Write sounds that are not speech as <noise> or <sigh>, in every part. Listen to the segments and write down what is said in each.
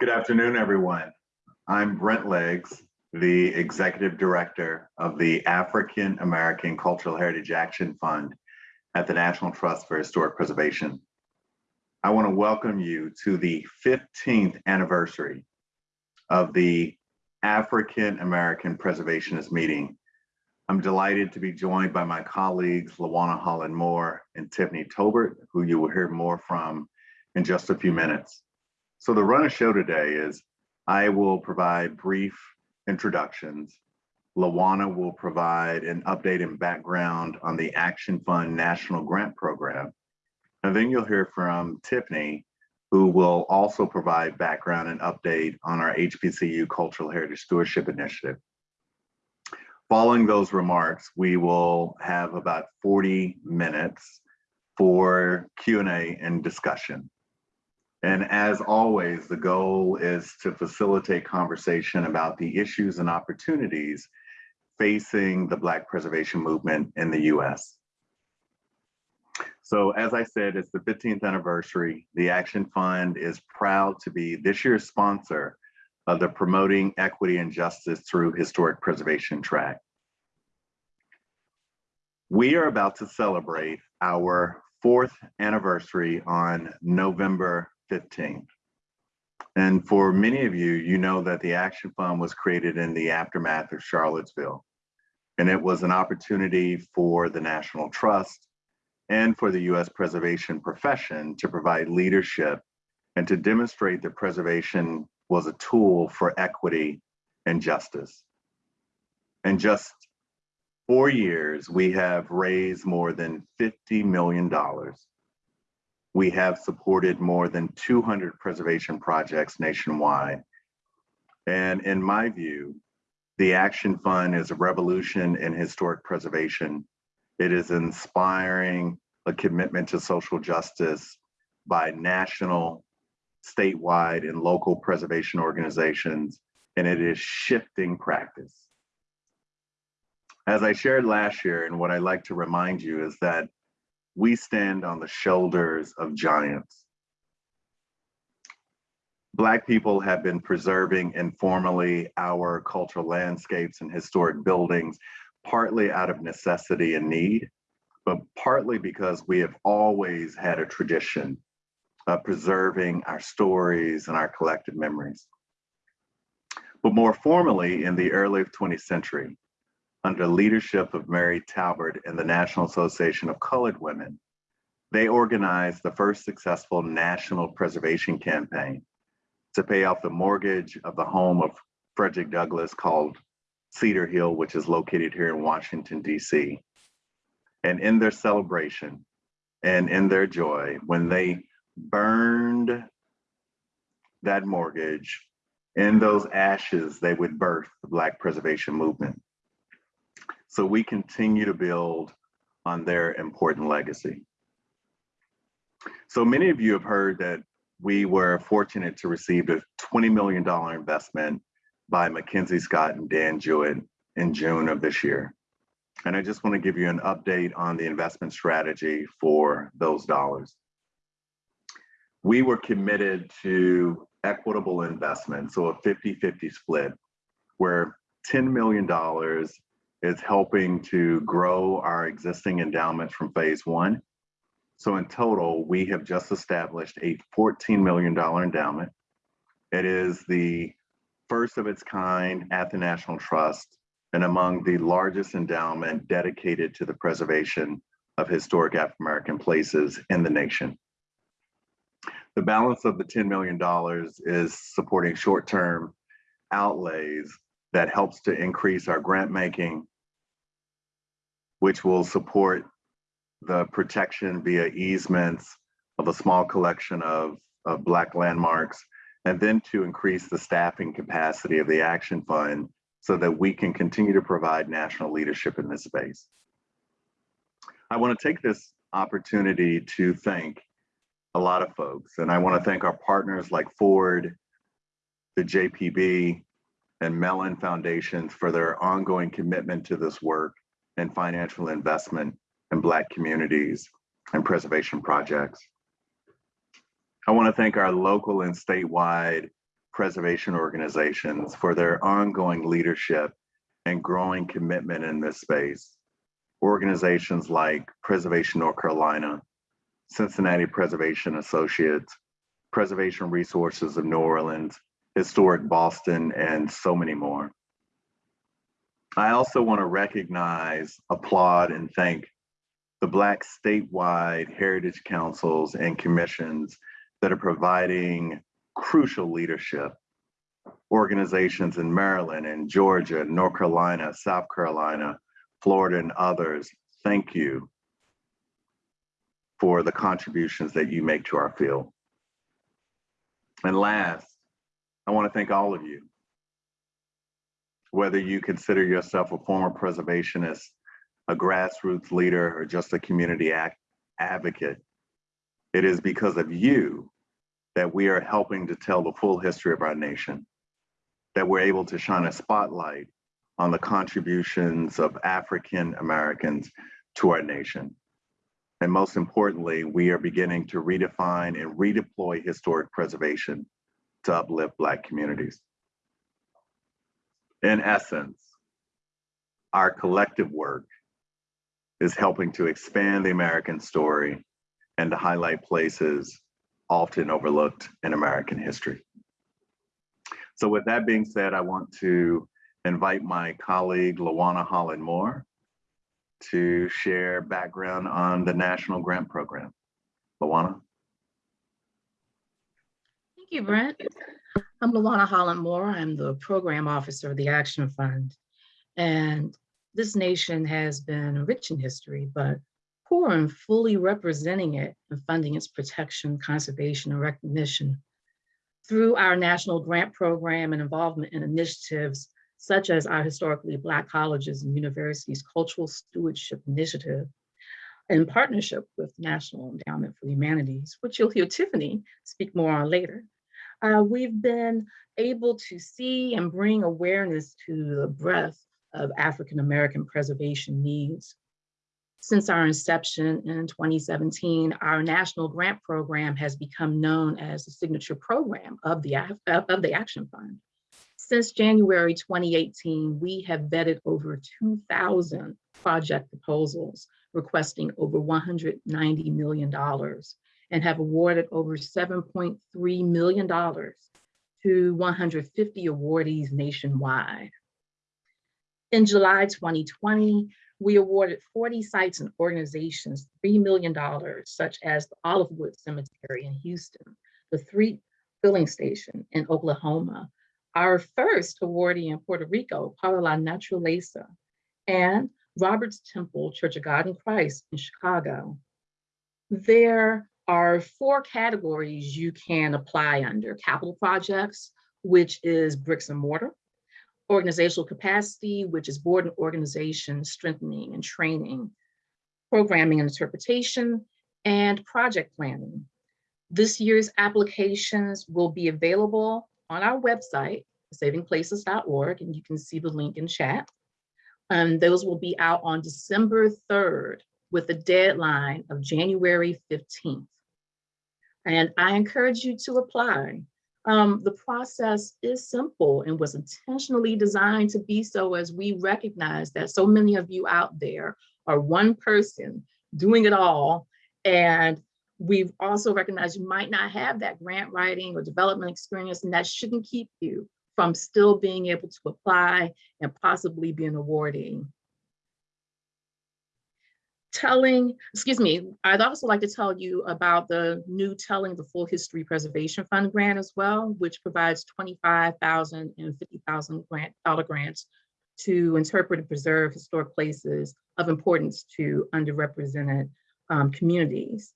Good afternoon, everyone. I'm Brent Leggs, the Executive Director of the African American Cultural Heritage Action Fund at the National Trust for Historic Preservation. I want to welcome you to the 15th anniversary of the African American Preservationist Meeting. I'm delighted to be joined by my colleagues, Lawana Holland Moore and Tiffany Tolbert, who you will hear more from in just a few minutes. So the run of show today is I will provide brief introductions. Lawana will provide an update and background on the Action Fund National Grant Program. And then you'll hear from Tiffany, who will also provide background and update on our HBCU Cultural Heritage Stewardship Initiative. Following those remarks, we will have about 40 minutes for Q&A and discussion. And as always, the goal is to facilitate conversation about the issues and opportunities facing the Black preservation movement in the US. So as I said, it's the 15th anniversary. The Action Fund is proud to be this year's sponsor of the Promoting Equity and Justice Through Historic Preservation track. We are about to celebrate our fourth anniversary on November 15th. And for many of you, you know that the Action Fund was created in the aftermath of Charlottesville. And it was an opportunity for the National Trust and for the US preservation profession to provide leadership and to demonstrate that preservation was a tool for equity and justice. In just four years, we have raised more than $50 million we have supported more than 200 preservation projects nationwide. And in my view, the Action Fund is a revolution in historic preservation. It is inspiring a commitment to social justice by national, statewide, and local preservation organizations, and it is shifting practice. As I shared last year, and what I like to remind you is that we stand on the shoulders of giants. Black people have been preserving informally our cultural landscapes and historic buildings, partly out of necessity and need, but partly because we have always had a tradition of preserving our stories and our collective memories. But more formally, in the early 20th century, under leadership of Mary Talbert and the National Association of Colored Women, they organized the first successful national preservation campaign to pay off the mortgage of the home of Frederick Douglass called Cedar Hill, which is located here in Washington, DC. And in their celebration and in their joy, when they burned that mortgage, in those ashes, they would birth the Black preservation movement. So we continue to build on their important legacy. So many of you have heard that we were fortunate to receive a $20 million investment by Mackenzie Scott and Dan Jewett in June of this year. And I just want to give you an update on the investment strategy for those dollars. We were committed to equitable investment, so a 50-50 split, where $10 million is helping to grow our existing endowments from phase one. So in total, we have just established a $14 million endowment. It is the first of its kind at the National Trust and among the largest endowment dedicated to the preservation of historic African American places in the nation. The balance of the $10 million is supporting short-term outlays that helps to increase our grant making which will support the protection via easements of a small collection of, of Black landmarks, and then to increase the staffing capacity of the Action Fund so that we can continue to provide national leadership in this space. I want to take this opportunity to thank a lot of folks, and I want to thank our partners like Ford, the JPB, and Mellon Foundations for their ongoing commitment to this work and financial investment in Black communities and preservation projects. I want to thank our local and statewide preservation organizations for their ongoing leadership and growing commitment in this space. Organizations like Preservation North Carolina, Cincinnati Preservation Associates, Preservation Resources of New Orleans, Historic Boston, and so many more. I also want to recognize, applaud, and thank the Black statewide heritage councils and commissions that are providing crucial leadership. Organizations in Maryland and Georgia, North Carolina, South Carolina, Florida, and others, thank you for the contributions that you make to our field. And last, I want to thank all of you. Whether you consider yourself a former preservationist, a grassroots leader, or just a community act advocate, it is because of you that we are helping to tell the full history of our nation, that we're able to shine a spotlight on the contributions of African Americans to our nation. And most importantly, we are beginning to redefine and redeploy historic preservation to uplift Black communities. In essence, our collective work is helping to expand the American story and to highlight places often overlooked in American history. So with that being said, I want to invite my colleague, Lawana Holland Moore, to share background on the National Grant Program. Lawana? Thank you, Brent. I'm Lawana Holland Moore. I'm the program officer of the Action Fund. And this nation has been rich in history, but poor in fully representing it and funding its protection, conservation, and recognition. Through our national grant program and involvement in initiatives such as our historically Black colleges and universities cultural stewardship initiative, in partnership with National Endowment for the Humanities, which you'll hear Tiffany speak more on later. Uh, we've been able to see and bring awareness to the breadth of African-American preservation needs. Since our inception in 2017, our national grant program has become known as the signature program of the, of the Action Fund. Since January 2018, we have vetted over 2,000 project proposals requesting over $190 million and have awarded over $7.3 million to 150 awardees nationwide. In July 2020, we awarded 40 sites and organizations $3 million, such as the Olivewood Cemetery in Houston, the Threatt Filling Station in Oklahoma, our first awardee in Puerto Rico, Para la Naturaleza, and Roberts Temple Church of God in Christ in Chicago. There are four categories you can apply under. Capital projects, which is bricks and mortar, organizational capacity, which is board and organization strengthening and training, programming and interpretation, and project planning. This year's applications will be available on our website, savingplaces.org, and you can see the link in chat. And those will be out on December 3rd with a deadline of January 15th. And I encourage you to apply. Um, the process is simple and was intentionally designed to be so as we recognize that so many of you out there are one person doing it all. And we've also recognized you might not have that grant writing or development experience and that shouldn't keep you from still being able to apply and possibly being awardee telling, excuse me, I'd also like to tell you about the new Telling the Full History Preservation Fund grant as well, which provides 25,000 and 50,000 grant dollar grants to interpret and preserve historic places of importance to underrepresented um, communities.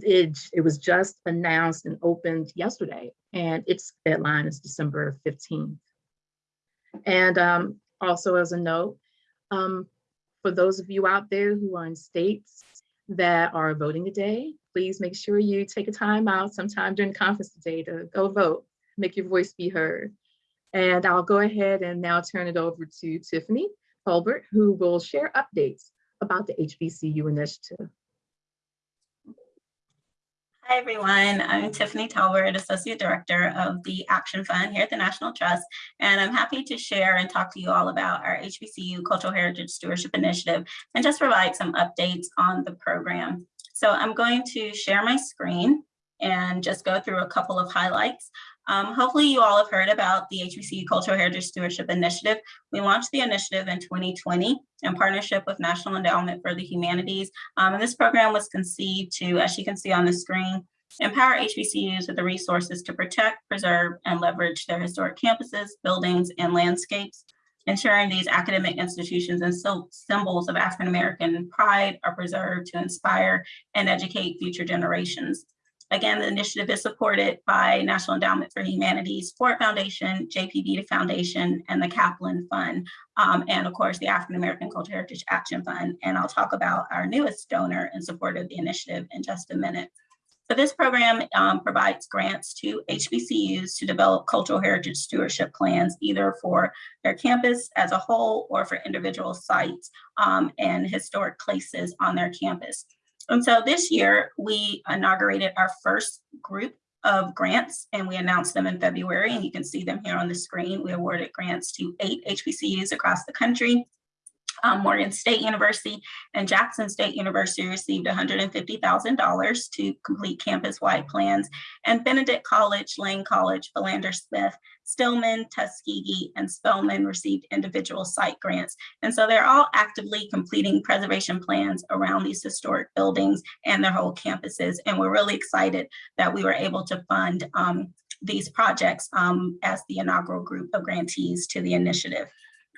It, it was just announced and opened yesterday, and its deadline is December 15th. And um, also as a note, um, for those of you out there who are in states that are voting today, please make sure you take a time out sometime during conference today to go vote, make your voice be heard. And I'll go ahead and now turn it over to Tiffany Tolbert, who will share updates about the HBCU initiative. Hi, everyone. I'm Tiffany Tolbert, Associate Director of the Action Fund here at the National Trust, and I'm happy to share and talk to you all about our HBCU Cultural Heritage Stewardship Initiative and just provide some updates on the program. So I'm going to share my screen and just go through a couple of highlights. Um, hopefully you all have heard about the HBCU Cultural Heritage Stewardship Initiative. We launched the initiative in 2020 in partnership with National Endowment for the Humanities. Um, and this program was conceived to, as you can see on the screen, empower HBCUs with the resources to protect, preserve, and leverage their historic campuses, buildings, and landscapes, ensuring these academic institutions and symbols of African-American pride are preserved to inspire and educate future generations. Again, the initiative is supported by National Endowment for Humanities, Ford Foundation, JPB Foundation, and the Kaplan Fund, um, and of course, the African American Cultural Heritage Action Fund. And I'll talk about our newest donor in support of the initiative in just a minute. So this program um, provides grants to HBCUs to develop cultural heritage stewardship plans, either for their campus as a whole or for individual sites um, and historic places on their campus. And so this year we inaugurated our first group of grants and we announced them in February and you can see them here on the screen. We awarded grants to eight HBCUs across the country um, Morgan State University and Jackson State University received $150,000 to complete campus-wide plans, and Benedict College, Lane College, Philander Smith, Stillman, Tuskegee, and Spelman received individual site grants. And so they're all actively completing preservation plans around these historic buildings and their whole campuses. And we're really excited that we were able to fund um, these projects um, as the inaugural group of grantees to the initiative.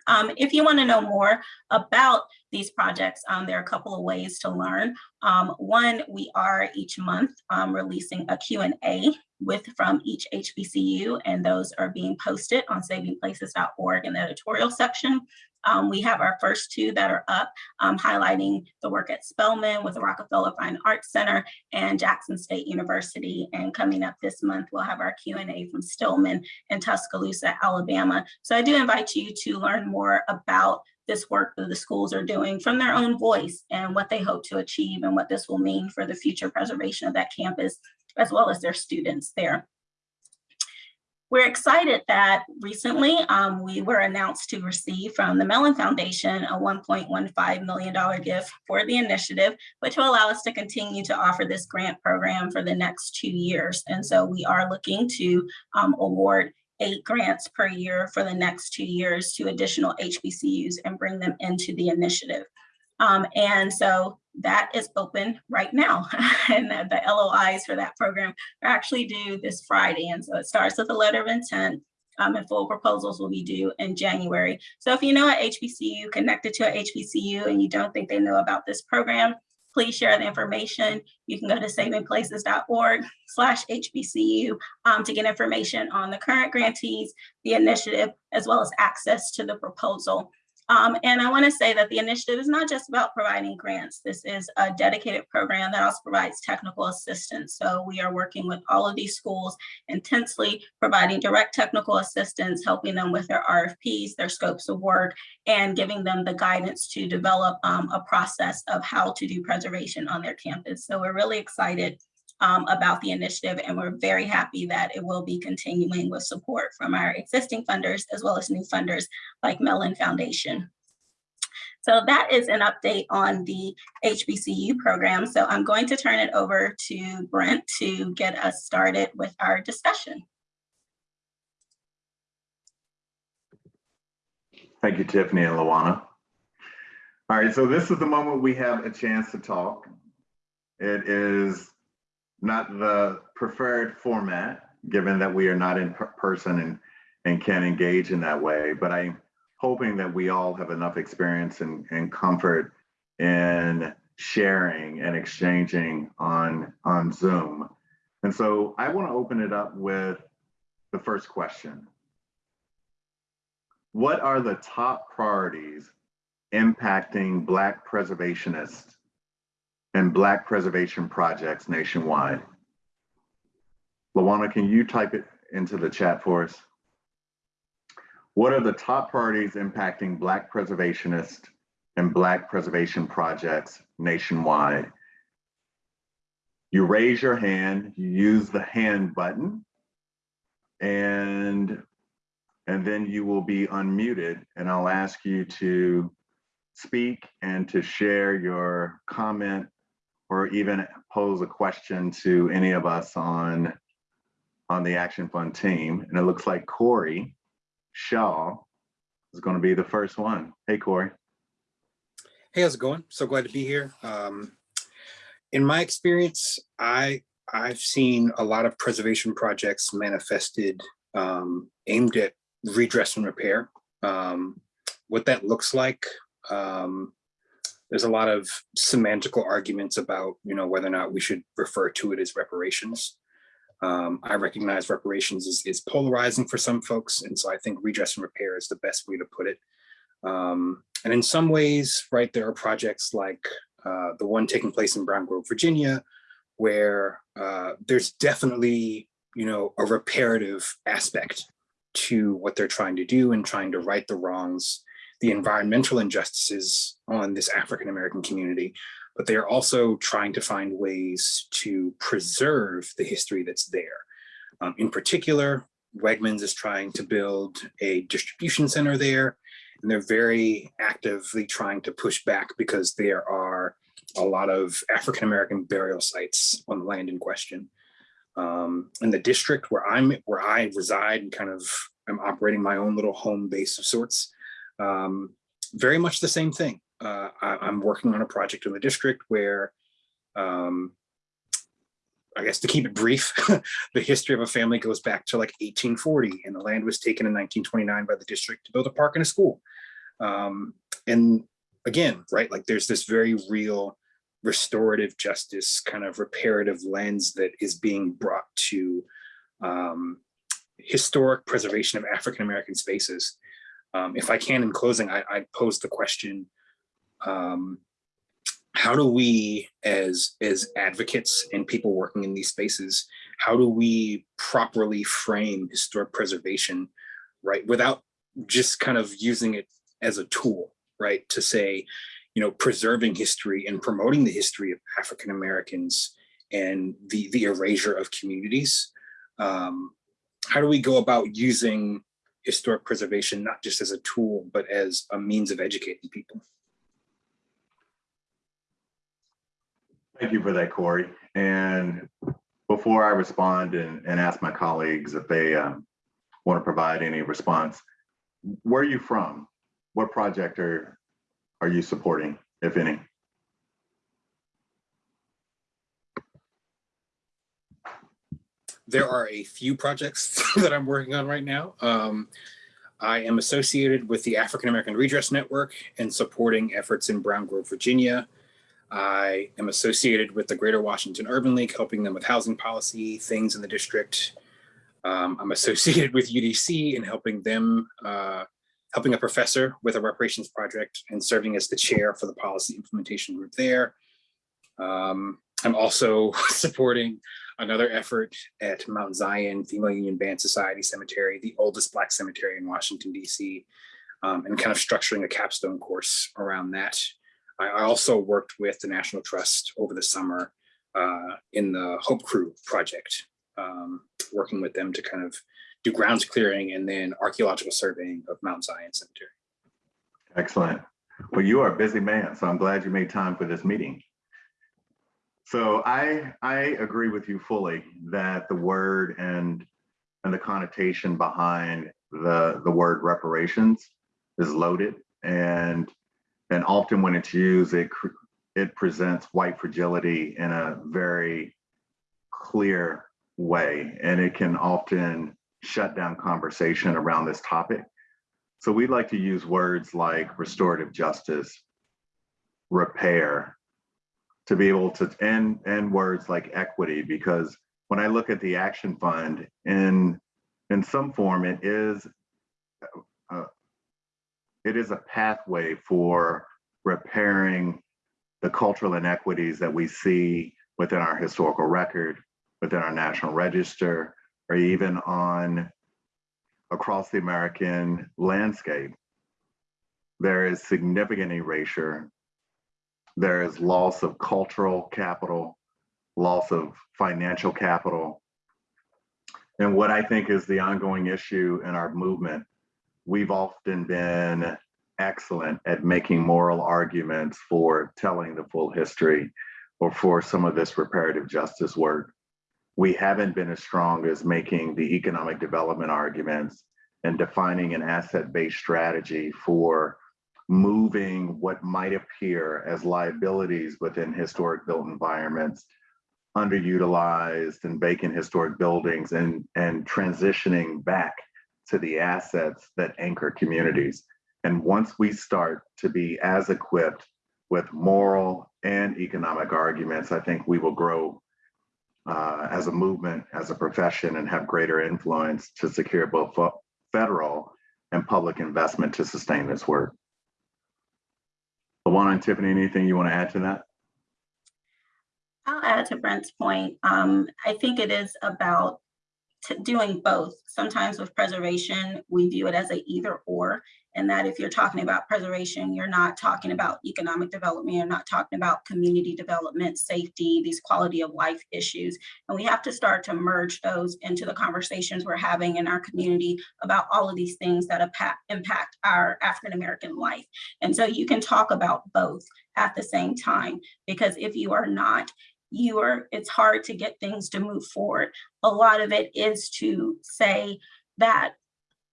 Um, if you want to know more about these projects, um, there are a couple of ways to learn. Um, one, we are each month um, releasing a Q&A with from each HBCU, and those are being posted on savingplaces.org in the editorial section. Um, we have our first two that are up, um, highlighting the work at Spelman with the Rockefeller Fine Arts Center and Jackson State University. And coming up this month, we'll have our Q&A from Stillman in Tuscaloosa, Alabama. So I do invite you to learn more about this work that the schools are doing from their own voice and what they hope to achieve and what this will mean for the future preservation of that campus, as well as their students there. We're excited that recently um, we were announced to receive from the Mellon Foundation a $1.15 million gift for the initiative, which will allow us to continue to offer this grant program for the next two years. And so we are looking to um, award eight grants per year for the next two years to additional HBCUs and bring them into the initiative. Um, and so that is open right now. <laughs> and the, LOIs for that program are actually due this Friday. And so it starts with a letter of intent um, and full proposals will be due in January. So if you know a HBCU connected to a HBCU and you don't think they know about this program, please share the information. You can go to savingplaces.org slash HBCU um, to get information on the current grantees, the initiative, as well as access to the proposal. Um, and I want to say that the initiative is not just about providing grants. This is a dedicated program that also provides technical assistance. So we are working with all of these schools intensely, providing direct technical assistance, helping them with their RFPs, their scopes of work, and giving them the guidance to develop um, a process of how to do preservation on their campus. So we're really excited um, about the initiative, and we're very happy that it will be continuing with support from our existing funders as well as new funders like Mellon Foundation. So that is an update on the HBCU program. So I'm going to turn it over to Brent to get us started with our discussion. Thank you, Tiffany and Lawana. All right, so this is the moment we have a chance to talk. It is not the preferred format, given that we are not in person and, and can't engage in that way. But I'm hoping that we all have enough experience and, and comfort in sharing and exchanging on, on Zoom. And so I want to open it up with the first question. What are the top priorities impacting Black preservationists and Black preservation projects nationwide. Lawana, can you type it into the chat for us? What are the top priorities impacting Black preservationists and Black preservation projects nationwide? you raise your hand, you use the hand button, and and then you will be unmuted, and I'll ask you to speak and to share your comment or even pose a question to any of us on on the Action Fund team. And it looks like Corey Shaw is going to be the first one. Hey, Corey. Hey, how's it going? So glad to be here. Um, in my experience, I I've seen a lot of preservation projects manifested um, aimed at redress and repair. Um, what that looks like, um, there's a lot of semantical arguments about you know whether or not we should refer to it as reparations. Um, I recognize reparations is, is polarizing for some folks, and so I think redress and repair is the best way to put it. Um, and in some ways, right, there are projects like uh, the one taking place in Brown Grove, Virginia, where uh, there's definitely, you know, a reparative aspect to what they're trying to do and trying to right the wrongs, the environmental injustices on this African-American community, but they are also trying to find ways to preserve the history that's there. Um, in particular, Wegmans is trying to build a distribution center there and they're very actively trying to push back because there are a lot of African American burial sites on the land in question. Um, in the district where I'm, where I reside, and kind of I'm operating my own little home base of sorts. Um, very much the same thing. Uh, I, I'm working on a project in the district where, um, I guess to keep it brief, <laughs> the history of a family goes back to like 1840 and the land was taken in 1929 by the district to build a park and a school. Um, and again, right, like there's this very real restorative justice kind of reparative lens that is being brought to um, historic preservation of African-American spaces. Um, if I can, in closing, I, I pose the question, um, how do we as, as advocates and people working in these spaces, how do we properly frame historic preservation, right, without just kind of using it as a tool, right, to say, you know, preserving history and promoting the history of African Americans and the the erasure of communities. Um, how do we go about using historic preservation not just as a tool, but as a means of educating people? Thank you for that, Corey. And before I respond and, and ask my colleagues if they um, want to provide any response, where are you from? What project are, are you supporting, if any? There are a few projects <laughs> that I'm working on right now. Um, I am associated with the African American Redress Network and supporting efforts in Brown Grove, Virginia. I am associated with the Greater Washington Urban League, helping them with housing policy, things in the district. Um, I'm associated with UDC and helping them, uh, helping a professor with a reparations project and serving as the chair for the policy implementation group there. Um, I'm also <laughs> supporting another effort at Mount Zion Female Union Band Society Cemetery, the oldest Black cemetery in Washington, DC, um, and kind of structuring a capstone course around that. I, also worked with the National Trust over the summer uh, in the Hope Crew project, um, working with them to kind of do grounds clearing and then archaeological surveying of Mount Zion Cemetery. Excellent. Well, you are a busy man, so I'm glad you made time for this meeting. So I I agree with you fully that the word and and the connotation behind the the word reparations is loaded and and often when it's used it it presents white fragility in a very clear way and it can often shut down conversation around this topic. So we like to use words like restorative justice, repair, to be able to and and words like equity because when i look at the action fund in in some form it is uh, it is a pathway for repairing the cultural inequities that we see within our historical record within our national register or even on across the american landscape. There is significant erasure there is loss of cultural capital, loss of financial capital, and what I think is the ongoing issue in our movement. We've often been excellent at making moral arguments for telling the full history or for some of this reparative justice work. We haven't been as strong as making the economic development arguments and defining an asset-based strategy for moving what might appear as liabilities within historic built environments, underutilized and vacant historic buildings and, and transitioning back to the assets that anchor communities. And once we start to be as equipped with moral and economic arguments, I think we will grow uh, as a movement, as a profession, and have greater influence to secure both fe- federal and public investment to sustain this work. Lawana and Tiffany, anything you want to add to that? I'll add to Brent's point. Um, I think it is about doing both. Sometimes with preservation, we view it as a either or. And that if you're talking about preservation, you're not talking about economic development, you're not talking about community development, safety, these quality of life issues. And we have to start to merge those into the conversations we're having in our community about all of these things that impa- impact our African-American life. And so you can talk about both at the same time, because if you are not, you are, it's hard to get things to move forward. A lot of it is to say that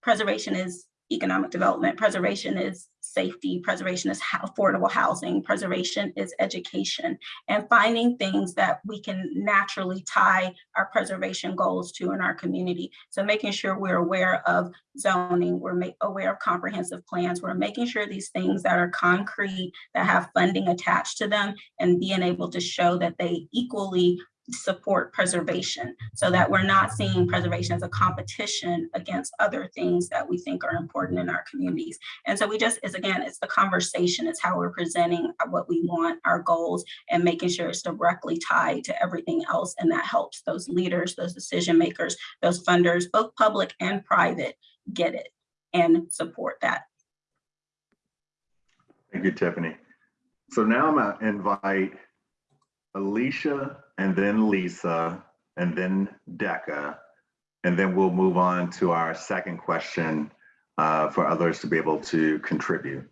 preservation is economic development, preservation is safety, preservation is affordable housing, preservation is education, and finding things that we can naturally tie our preservation goals to in our community. So making sure we're aware of zoning, we're aware of comprehensive plans, we're making sure these things that are concrete, that have funding attached to them, and being able to show that they equally support preservation so that we're not seeing preservation as a competition against other things that we think are important in our communities. And so we just, is again, it's the conversation, it's how we're presenting what we want, our goals, and making sure it's directly tied to everything else. And that helps those leaders, those decision makers, those funders, both public and private, get it and support that. Thank you, Tiffany. So now I'm gonna invite Alicia and then Lisa and then Deka. And then we'll move on to our second question uh, for others to be able to contribute.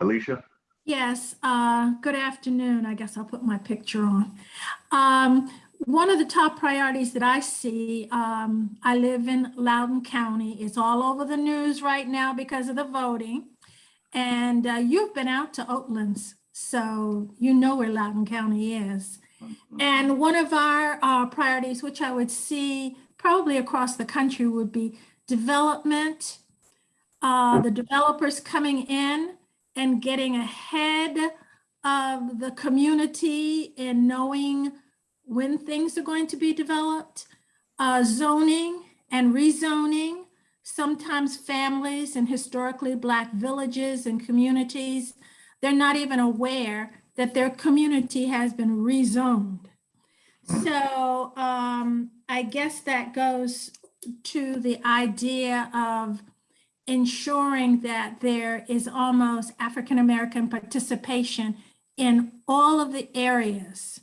Alicia? Yes, uh, good afternoon. I guess I'll put my picture on. Um, one of the top priorities that I see, um, I live in Loudoun County. It's all over the news right now because of the voting. And uh, you've been out to Oatlands, so you know where Loudoun County is. And one of our uh, priorities, which I would see probably across the country, would be development. Uh, the developers coming in and getting ahead of the community and knowing when things are going to be developed. Uh, zoning and rezoning. Sometimes families and historically Black villages and communities, they're not even aware that their community has been rezoned. So um, I guess that goes to the idea of ensuring that there is almost African-American participation in all of the areas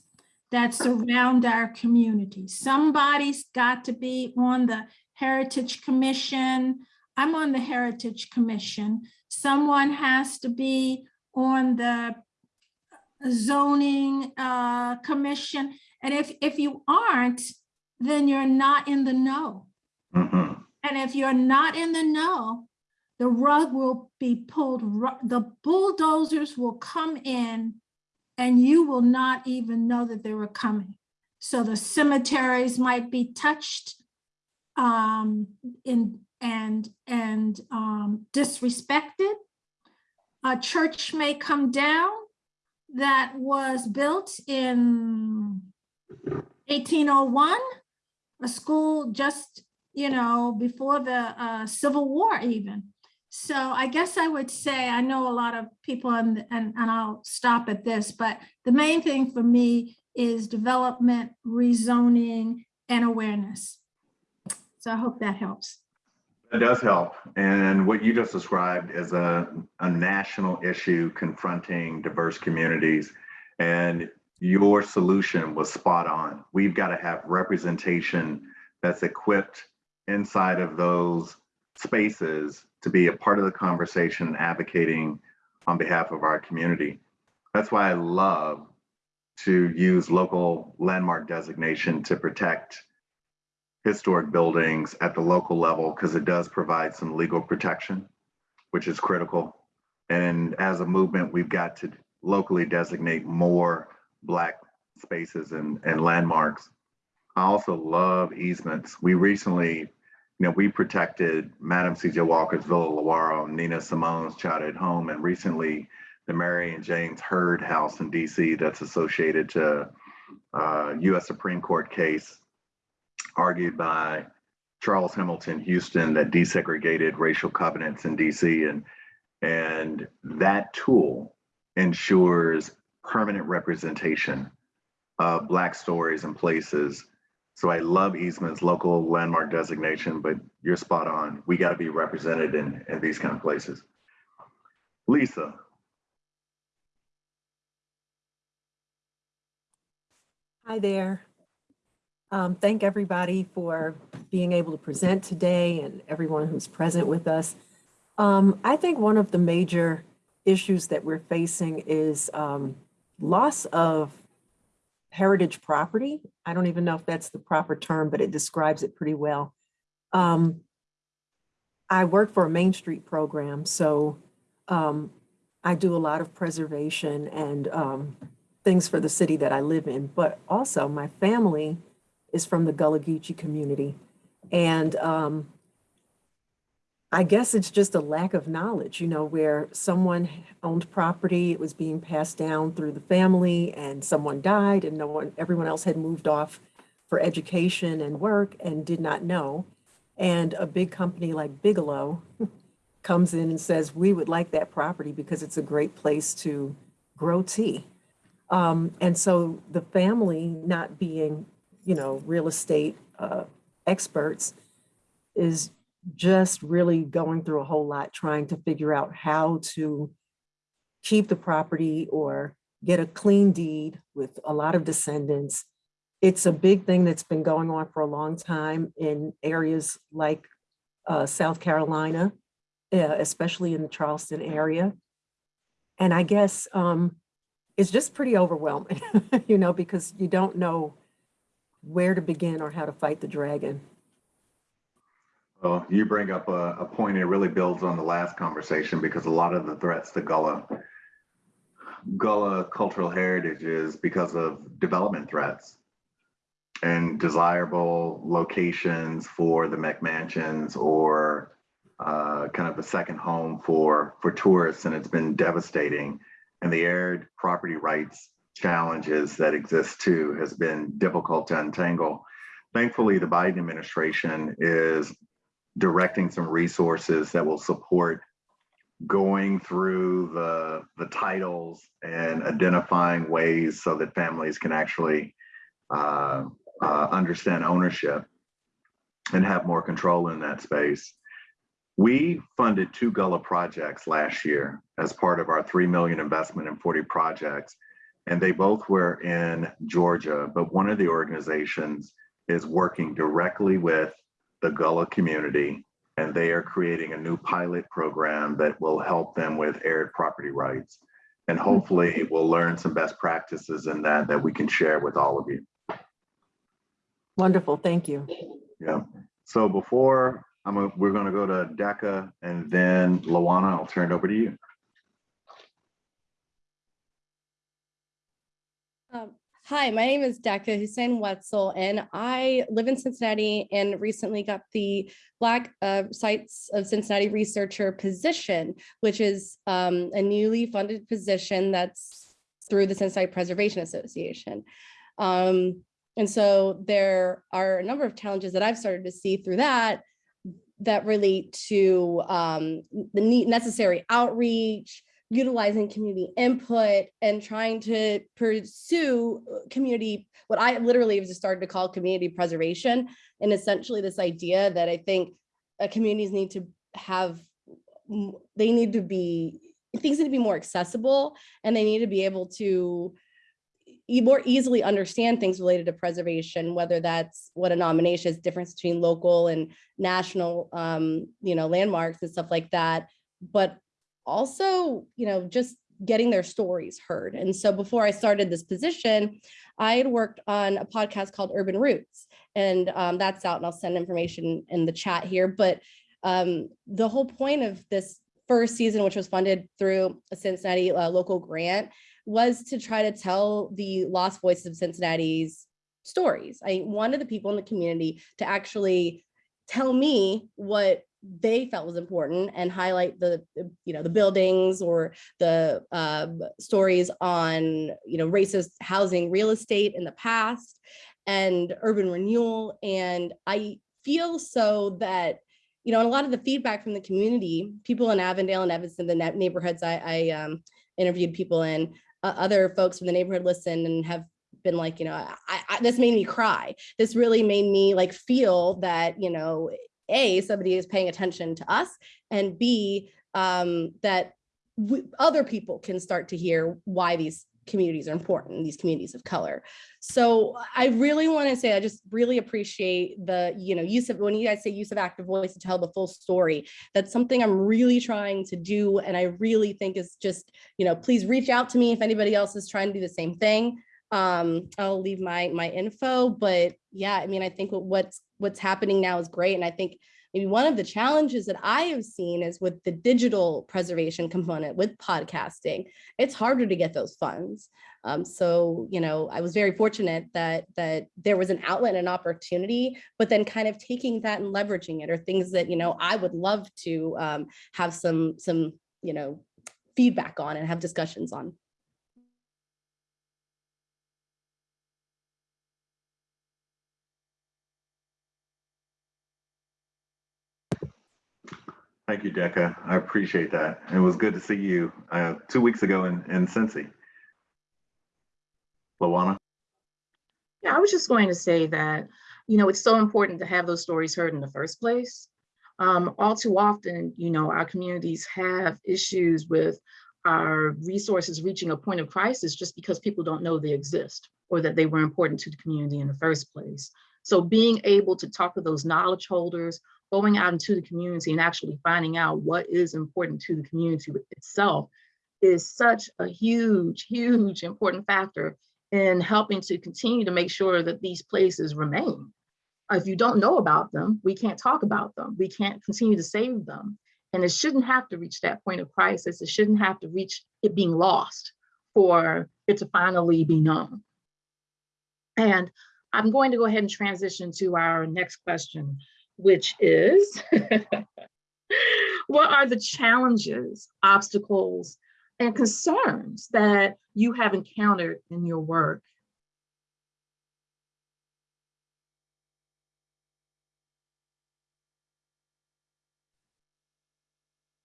that surround our community. Somebody's got to be on the Heritage Commission. I'm on the Heritage Commission. Someone has to be on the zoning uh, commission. And if, if you aren't, then you're not in the know. And if you're not in the know, the rug will be pulled, the bulldozers will come in and you will not even know that they were coming. So the cemeteries might be touched um, in, and, and um, disrespected. A church may come down that was built in 1801, a school just you know, before the uh, Civil War even. So I guess I would say, I know a lot of people and, and, and I'll stop at this, but the main thing for me is development, rezoning, and awareness. So I hope that helps. It does help. And what you just described is a, a national issue confronting diverse communities. And your solution was spot on. We've got to have representation that's equipped inside of those spaces to be a part of the conversation, advocating on behalf of our community. That's why I love to use local landmark designation to protect historic buildings at the local level because it does provide some legal protection, which is critical. And as a movement, we've got to locally designate more Black spaces and, and landmarks. I also love easements. We recently, you know, we protected Madam C.J. Walker's Villa Lewaro, Nina Simone's childhood home, and recently the Mary and James Hurd House in D.C. that's associated to uh, U.S. Supreme Court case argued by Charles Hamilton Houston that desegregated racial covenants in D.C. and and that tool ensures permanent representation of Black stories and places. So I love easements, local landmark designation, but you're spot on. We got to be represented in, in these kind of places. Lisa, Hi there. Um, Thank everybody for being able to present today and everyone who's present with us. Um, I think one of the major issues that we're facing is um, loss of heritage property. I don't even know if that's the proper term, but it describes it pretty well. Um, I work for a Main Street program, so um, I do a lot of preservation and um, things for the city that I live in, but also my family is from the Gullah Geechee community. And um, I guess it's just a lack of knowledge, you know, where someone owned property, it was being passed down through the family and someone died and no one, everyone else had moved off for education and work and did not know. And a big company like Bigelow <laughs> comes in and says, we would like that property because it's a great place to grow tea. Um, and so the family not being, you know, real estate uh, experts is just really going through a whole lot trying to figure out how to keep the property or get a clean deed with a lot of descendants. It's a big thing that's been going on for a long time in areas like uh, South Carolina, uh, especially in the Charleston area. And I guess um, it's just pretty overwhelming, <laughs> you know, because you don't know where to begin or how to fight the dragon. well, you bring up a, a point, it really builds on the last conversation because a lot of the threats to Gullah, Gullah cultural heritage is because of development threats and desirable locations for the McMansions or uh, kind of a second home for, for tourists. And it's been devastating. And the aired property rights challenges that exist too has been difficult to untangle. Thankfully, the Biden administration is directing some resources that will support going through the, the titles and identifying ways so that families can actually uh, uh, understand ownership and have more control in that space. We funded two Gullah projects last year as part of our 3 million investment in 40 projects. And they both were in Georgia, but one of the organizations is working directly with the Gullah community and they are creating a new pilot program that will help them with aired property rights. And hmm. hopefully we'll learn some best practices in that that we can share with all of you. Wonderful, thank you. Yeah. So before I'm, a- we're gonna go to Deka and then Lawana, I'll turn it over to you. Um, Hi, my name is Deka Hussein Wetzel, and I live in Cincinnati and recently got the Black uh, Sites of Cincinnati Researcher position, which is um, a newly funded position that's through the Cincinnati Preservation Association. Um, And so there are a number of challenges that I've started to see through that that relate to um, the necessary outreach, utilizing community input and trying to pursue uh, community, what I literally have just started to call community preservation. And essentially this idea that I think uh, communities need to have, they need to be, things need to be more accessible and they need to be able to more easily understand things related to preservation, whether that's what a nomination is, difference between local and national, um, you know, landmarks and stuff like that. But also, you know, just getting their stories heard. And so before I started this position, I had worked on a podcast called Urban Roots, and um, that's out, and I'll send information in the chat here. But um, the whole point of this first season, which was funded through a Cincinnati uh, local grant, was to try to tell the lost voices of Cincinnati's stories. I wanted the people in the community to actually tell me what they felt was important and highlight the, you know the buildings or the um, stories on you know racist housing real estate in the past and urban renewal. And i feel so that you know and a lot of the feedback from the community people in avondale and evanston the neighborhoods i, I um, interviewed people in uh, other folks from the neighborhood listened and have been like you know I, I this made me cry. This really made me like feel that you know a somebody is paying attention to us and b um, that other people can start to hear why these communities are important these communities of color. So i really want to say i just really appreciate the you know use of when you guys say use of active voice to tell the full story that's something i'm really trying to do and i really think is just you know please reach out to me if anybody else is trying to do the same thing um i'll leave my my info but yeah i mean i think what's what's happening now is great and i think maybe one of the challenges that i have seen is with the digital preservation component with podcasting it's harder to get those funds. Um, so you know i was very fortunate that that there was an outlet and an opportunity but then kind of taking that and leveraging it or things that you know i would love to um, have some some you know feedback on and have discussions on Thank you, Deka. I appreciate that. It was good to see you uh, two weeks ago in, in Cincy. Lawana? Yeah, I was just going to say that, you know, it's so important to have those stories heard in the first place. Um, all too often, you know, our communities have issues with our resources reaching a point of crisis just because people don't know they exist or that they were important to the community in the first place. So being able to talk to those knowledge holders, going out into the community and actually finding out what is important to the community itself is such a huge, huge important factor in helping to continue to make sure that these places remain. If you don't know about them, we can't talk about them. We can't continue to save them. And it shouldn't have to reach that point of crisis. It shouldn't have to reach it being lost for it to finally be known. And I'm going to go ahead and transition to our next question, which is <laughs> what are the challenges, obstacles, and concerns that you have encountered in your work?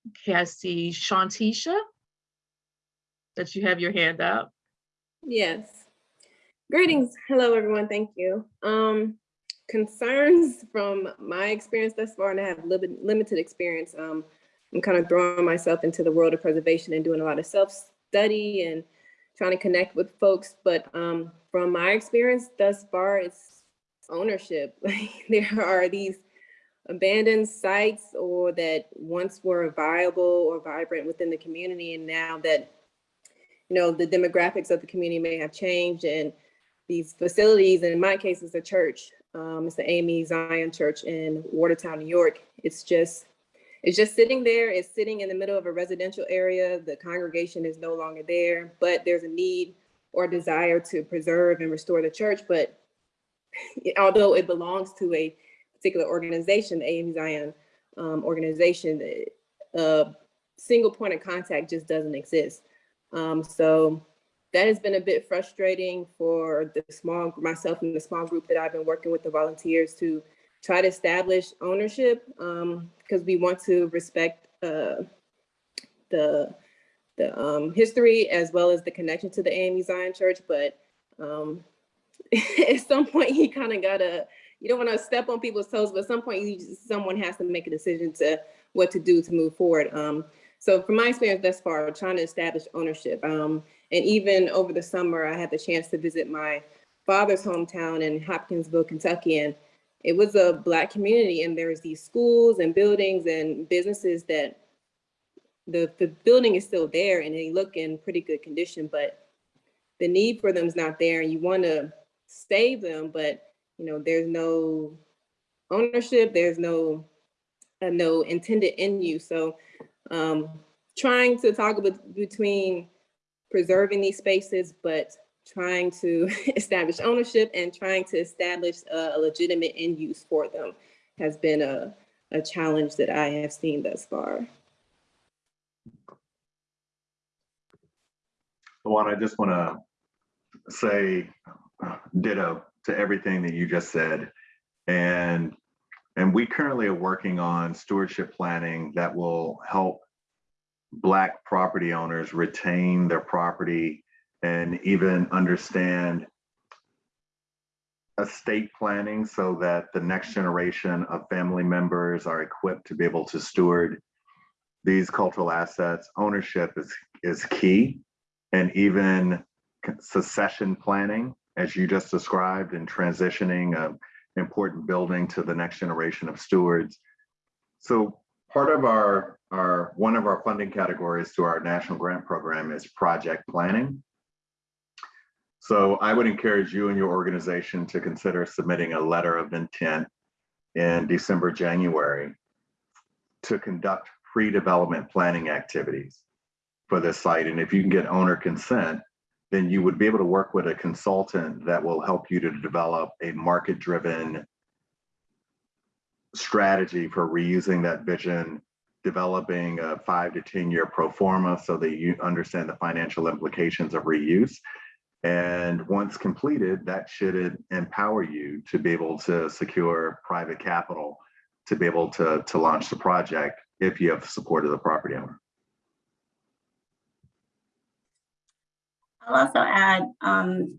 Okay, I see Shantisha, that you have your hand up. Yes. Greetings. Hello, everyone. Thank you. Um, concerns from my experience thus far, and I have limited, limited experience. Um, I'm kind of throwing myself into the world of preservation and doing a lot of self-study and trying to connect with folks. But um, from my experience thus far, it's ownership. <laughs> there are these abandoned sites or that once were viable or vibrant within the community, and now that you know the demographics of the community may have changed and these facilities, and in my case, it's a church. Um, it's the AME Zion Church in Watertown, New York. It's just, it's just sitting there. It's sitting in the middle of a residential area. The congregation is no longer there, but there's a need or desire to preserve and restore the church. But <laughs> although it belongs to a particular organization, the AME Zion um, organization, a single point of contact just doesn't exist. Um, so that has been a bit frustrating for the small, myself and the small group that I've been working with the volunteers to try to establish ownership because um, we want to respect uh, the the um, history as well as the connection to the AME Zion Church. But um, <laughs> at some point, you kind of gotta, you don't want to step on people's toes, but at some point, you just, someone has to make a decision to what to do to move forward. So from my experience thus far, trying to establish ownership, um, and even over the summer, I had the chance to visit my father's hometown in Hopkinsville, Kentucky, and it was a black community, and there's these schools and buildings and businesses that the the building is still there and they look in pretty good condition, but the need for them is not there, and you want to save them, but you know there's no ownership, there's no uh, no intended end use. So um, trying to toggle bet- between preserving these spaces, but trying to <laughs> establish ownership and trying to establish a, a legitimate end use for them has been a, a challenge that I have seen thus far. Lawana, I just want to say ditto to everything that you just said. And, and we currently are working on stewardship planning that will help Black property owners retain their property and even understand estate planning so that the next generation of family members are equipped to be able to steward these cultural assets. Ownership is, is key. And even succession planning, as you just described, and transitioning an important building to the next generation of stewards. So part of our, our, one of our funding categories to our national grant program is project planning. So I would encourage you and your organization to consider submitting a letter of intent in December, January to conduct pre-development planning activities for this site. And if you can get owner consent, then you would be able to work with a consultant that will help you to develop a market-driven strategy for reusing that vision, developing a five to 10 year pro forma so that you understand the financial implications of reuse. And once completed, that should empower you to be able to secure private capital to be able to, to launch the project if you have support of the property owner. I'll also add, um,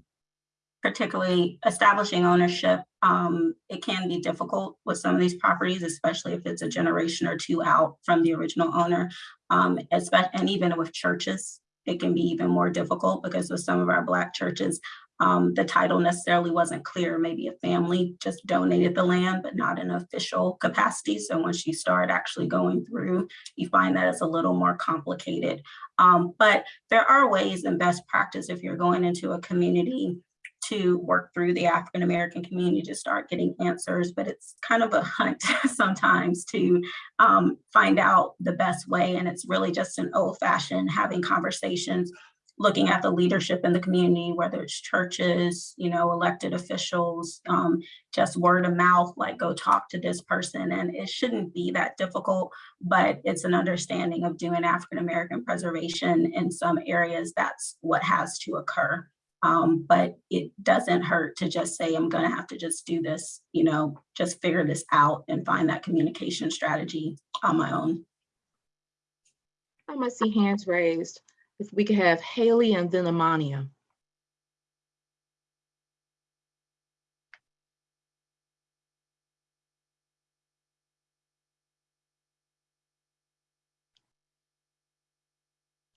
particularly establishing ownership. Um, it can be difficult with some of these properties, especially if it's a generation or two out from the original owner. Um, and even with churches, it can be even more difficult because with some of our Black churches, um, the title necessarily wasn't clear. Maybe a family just donated the land, but not in official capacity. So once you start actually going through, you find that it's a little more complicated. Um, but there are ways and best practice if you're going into a community to work through the African American community to start getting answers, but it's kind of a hunt <laughs> sometimes to um, find out the best way. And it's really just an old fashioned having conversations, looking at the leadership in the community, whether it's churches, you know, elected officials, um, just word of mouth, like go talk to this person. And it shouldn't be that difficult, but it's an understanding of doing African American preservation in some areas. That's what has to occur. Um, but it doesn't hurt to just say, I'm gonna have to just do this, you know, just figure this out and find that communication strategy on my own. I must see hands raised. If we could have Haley and then Amania.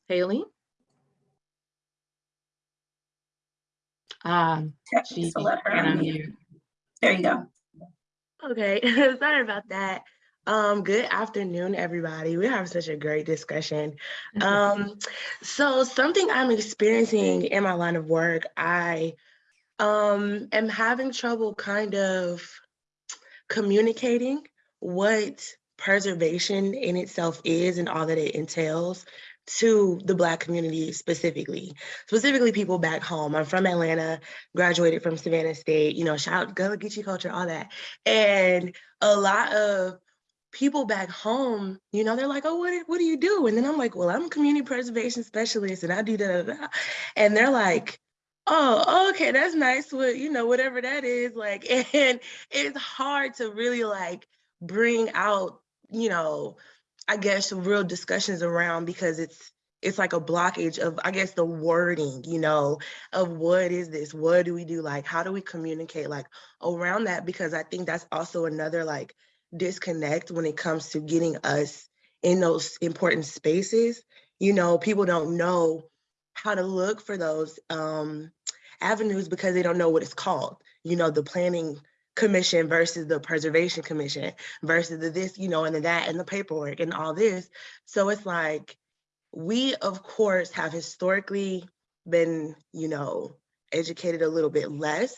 Haley? Um, she So let her unmute. unmute. There you go. Okay, <laughs> sorry about that. Um, good afternoon, everybody. We have such a great discussion. <laughs> Um, so something I'm experiencing in my line of work, I um am having trouble kind of communicating what preservation in itself is and all that it entails to the Black community specifically, specifically people back home. I'm from Atlanta, graduated from Savannah State, you know, shout out Gullah Geechee culture, all that. And a lot of people back home, you know, they're like, oh, what, what do you do? And then I'm like, well, I'm a community preservation specialist and I do da. And they're like, oh, okay, that's nice. What, you know, whatever that is. Like, <laughs> and it's hard to really like bring out, you know, I guess real discussions around because it's it's like a blockage of I guess the wording, you know, of what is this? What do we do? Like how do we communicate like around that? Because I think that's also another like disconnect when it comes to getting us in those important spaces. You know, people don't know how to look for those um, avenues because they don't know what it's called. You know, the planning commission versus the preservation commission versus the this, you know, and the that and the paperwork and all this. So it's like, we of course have historically been, you know, educated a little bit less.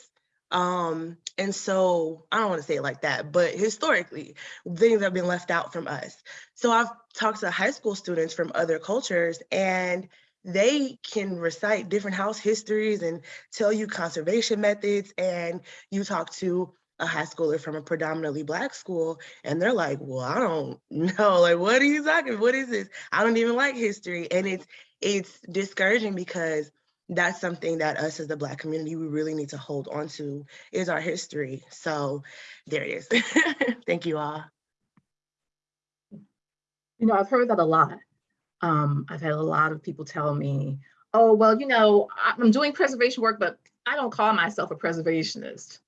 Um, and so I don't want to say it like that, but historically, things have been left out from us. So I've talked to high school students from other cultures and they can recite different house histories and tell you conservation methods. And you talk to a high schooler from a predominantly black school and they're like, well, I don't <laughs> know, like, what are you talking? What is this? I don't even like history. And it's, it's discouraging because that's something that us as the black community, we really need to hold on to is our history. So there it is. <laughs> Thank you all. You know, I've heard that a lot. Um, I've had a lot of people tell me, oh, well, you know, I'm doing preservation work, but I don't call myself a preservationist.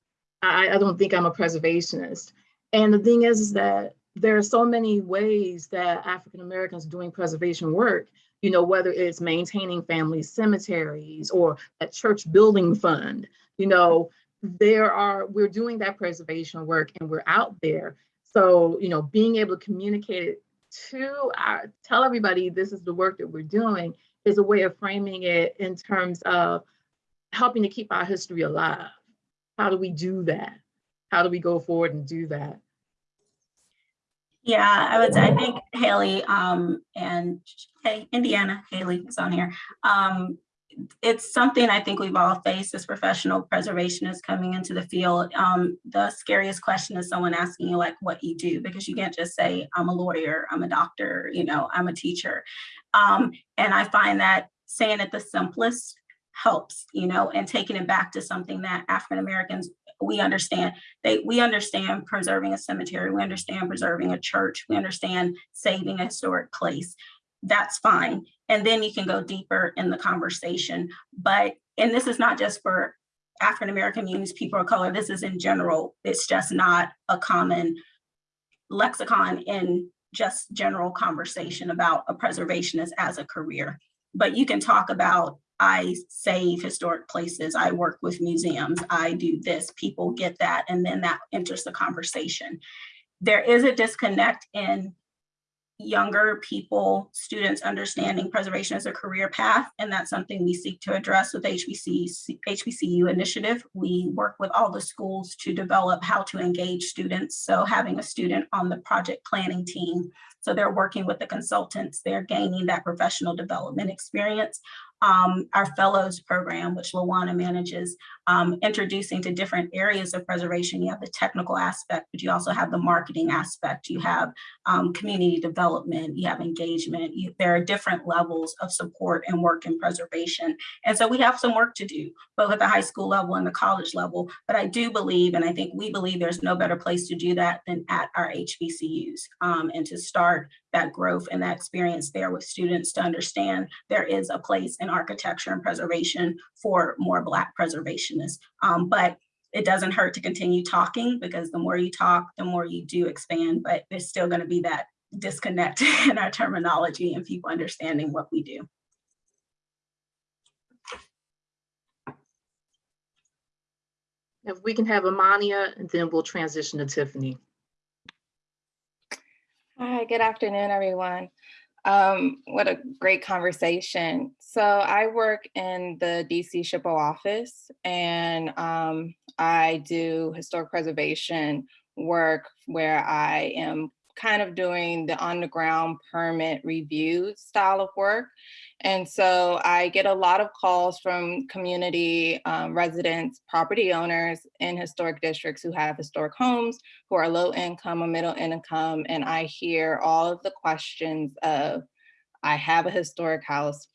I, I don't think I'm a preservationist. And the thing is, is that there are so many ways that African Americans doing preservation work, you know, whether it's maintaining family cemeteries or a church building fund, you know, there are, we're doing that preservation work and we're out there. So, you know, being able to communicate it to our, tell everybody this is the work that we're doing is a way of framing it in terms of helping to keep our history alive. How do we do that? How do we go forward and do that? Yeah, I would say, I think Haley, um, and, hey, Indiana, Haley is on here. Um, it's something I think we've all faced as professional preservationists coming into the field. Um, the scariest question is someone asking you like what you do, because you can't just say, I'm a lawyer, I'm a doctor, you know, I'm a teacher. Um, and I find that saying it the simplest helps, you know, and taking it back to something that African Americans we understand they we understand preserving a cemetery we understand preserving a church we understand saving a historic place. That's fine. And then you can go deeper in the conversation. But and this is not just for african american communities people of color this is in general. It's just not a common lexicon in just general conversation about a preservationist as a career. But you can talk about I save historic places, I work with museums, I do this, people get that, and then that enters the conversation. There is a disconnect in younger people, students understanding preservation as a career path, and that's something we seek to address with HBC, HBCU initiative. We work with all the schools to develop how to engage students. So having a student on the project planning team, so they're working with the consultants, they're gaining that professional development experience um, our fellows program, which Lawana manages, um, introducing to different areas of preservation. You have the technical aspect, but you also have the marketing aspect. You have um, community development, you have engagement. You, there are different levels of support and work in preservation. And so we have some work to do, both at the high school level and the college level. But I do believe, and I think we believe there's no better place to do that than at our HBCUs um, and to start that growth and that experience there with students to understand there is a place in architecture and preservation for more Black preservationists. Um, but it doesn't hurt to continue talking because the more you talk, the more you do expand, but there's still gonna be that disconnect <laughs> in our terminology and people understanding what we do. If we can have Amania, and then we'll transition to Tiffany. Hi, good afternoon, everyone. Um, what a great conversation. So I work in the DC SHPO office and um, I do historic preservation work where I am kind of doing the on the ground permit review style of work. And so I get a lot of calls from community um, residents, property owners in historic districts who have historic homes, who are low income or middle income. And I hear all of the questions of, I have a historic house,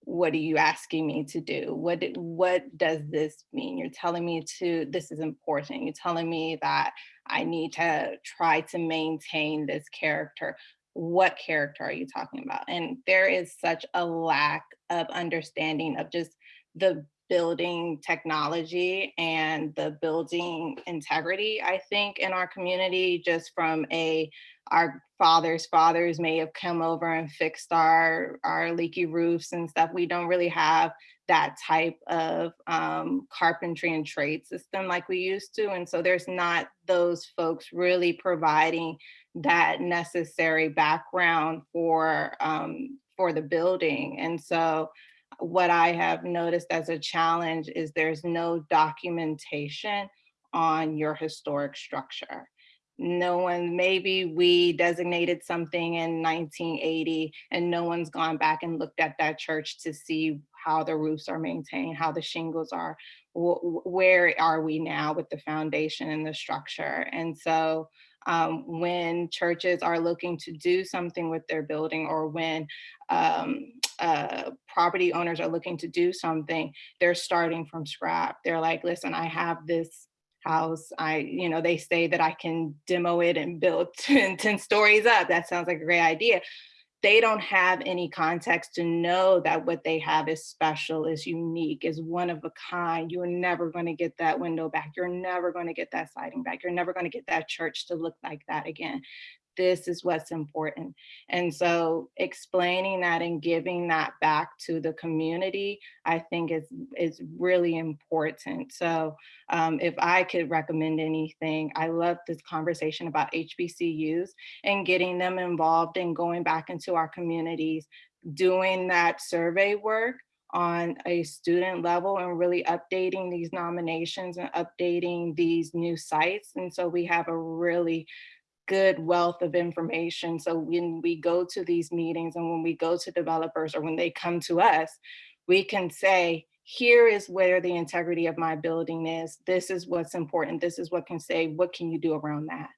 what are you asking me to do? What, what does this mean? You're telling me to, this is important. You're telling me that I need to try to maintain this character. What character are you talking about? And there is such a lack of understanding of just the building technology and the building integrity, I think, in our community, just from a our fathers' fathers may have come over and fixed our, our leaky roofs and stuff. We don't really have that type of um, carpentry and trade system like we used to. And so there's not those folks really providing that necessary background for, um, for the building. And so what I have noticed as a challenge is there's no documentation on your historic structure. No one, maybe we designated something in 1980 and no one's gone back and looked at that church to see how the roofs are maintained, how the shingles are, wh- wh- where are we now with the foundation and the structure? And so um, when churches are looking to do something with their building or when um, uh, property owners are looking to do something, they're starting from scrap. They're like, listen, I have this house. I, you know, they say that I can demo it and build <laughs> 10, 10 stories up. That sounds like a great idea. They don't have any context to know that what they have is special, is unique, is one of a kind. You're never going to get that window back. You're never going to get that siding back. You're never going to get that church to look like that again this is what's important. And so explaining that and giving that back to the community, I think is, is really important. So um, if I could recommend anything, I love this conversation about HBCUs and getting them involved and going back into our communities, doing that survey work on a student level and really updating these nominations and updating these new sites. And so we have a really good wealth of information. So when we go to these meetings and when we go to developers or when they come to us, we can say, here is where the integrity of my building is. This is what's important. This is what can say, what can you do around that?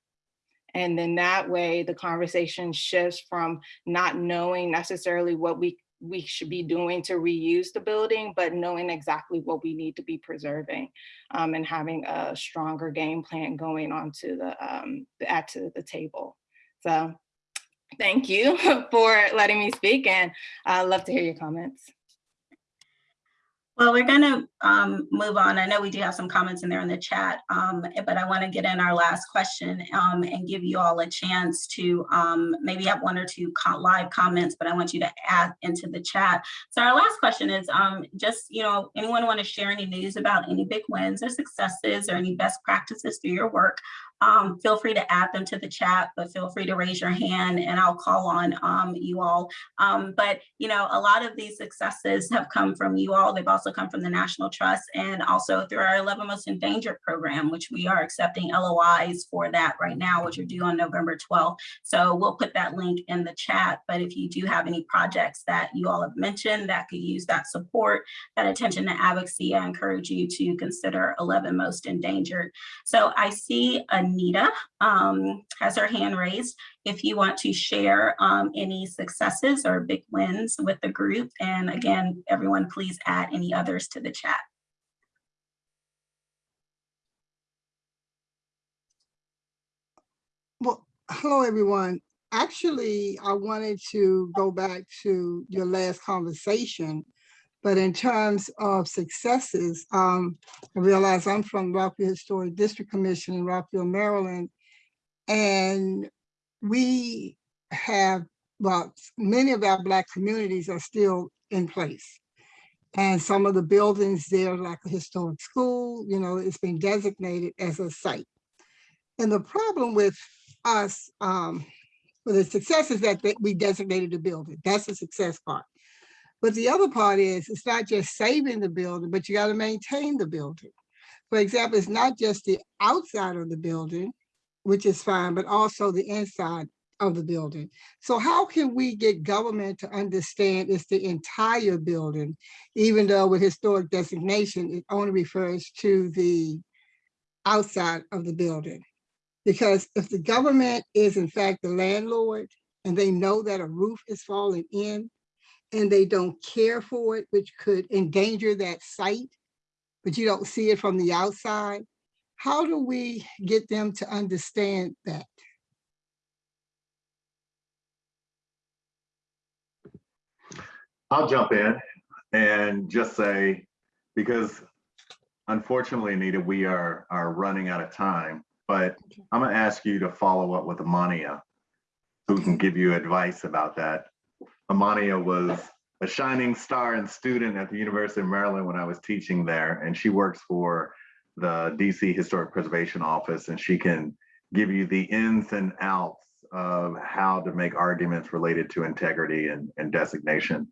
And then that way the conversation shifts from not knowing necessarily what we we should be doing to reuse the building, but knowing exactly what we need to be preserving um, and having a stronger game plan going on to the, um, add to the table. So thank you <laughs> for letting me speak and I'd love to hear your comments. Well, we're going to um, move on. I know we do have some comments in there in the chat, um, but I want to get in our last question um, and give you all a chance to um, maybe have one or two live comments, but I want you to add into the chat. So our last question is um, just, you know, anyone want to share any news about any big wins or successes or any best practices through your work? Um, feel free to add them to the chat, but feel free to raise your hand and I'll call on um, you all. Um, but, you know, a lot of these successes have come from you all. They've also come from the National Trust and also through our 11 Most Endangered program, which we are accepting LOIs for that right now, which are due on November 12th. So we'll put that link in the chat. But if you do have any projects that you all have mentioned that could use that support, that attention to advocacy, I encourage you to consider 11 Most Endangered. So I see Anita um, has her hand raised. If you want to share um, any successes or big wins with the group. And again, everyone, please add any others to the chat. Well, hello, everyone. Actually, I wanted to go back to your last conversation, but in terms of successes, um, I realize I'm from Rockville Historic District Commission in Rockville, Maryland, and we have, well, many of our Black communities are still in place. And some of the buildings there, like a historic school, you know, it's been designated as a site. And the problem with us, um, well, the success is that, we designated the building. That's the success part. But the other part is, it's not just saving the building, but you got to maintain the building. For example, it's not just the outside of the building, which is fine, but also the inside of the building. So how can we get government to understand it's the entire building, even though with historic designation, it only refers to the outside of the building? Because if the government is in fact the landlord and they know that a roof is falling in and they don't care for it, which could endanger that site, but you don't see it from the outside, how do we get them to understand that? I'll jump in and just say, because unfortunately, Anita, we are, are running out of time, but I'm gonna ask you to follow up with Amania who can give you advice about that. Amania was a shining star and student at the University of Maryland when I was teaching there, and she works for the DC Historic Preservation Office, and she can give you the ins and outs of how to make arguments related to integrity and, and designation.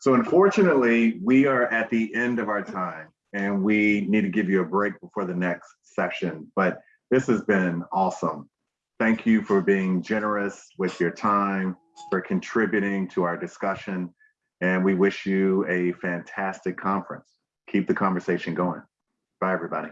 So unfortunately, we are at the end of our time and we need to give you a break before the next session, but this has been awesome. Thank you for being generous with your time, for contributing to our discussion, and we wish you a fantastic conference. Keep the conversation going. Bye, everybody.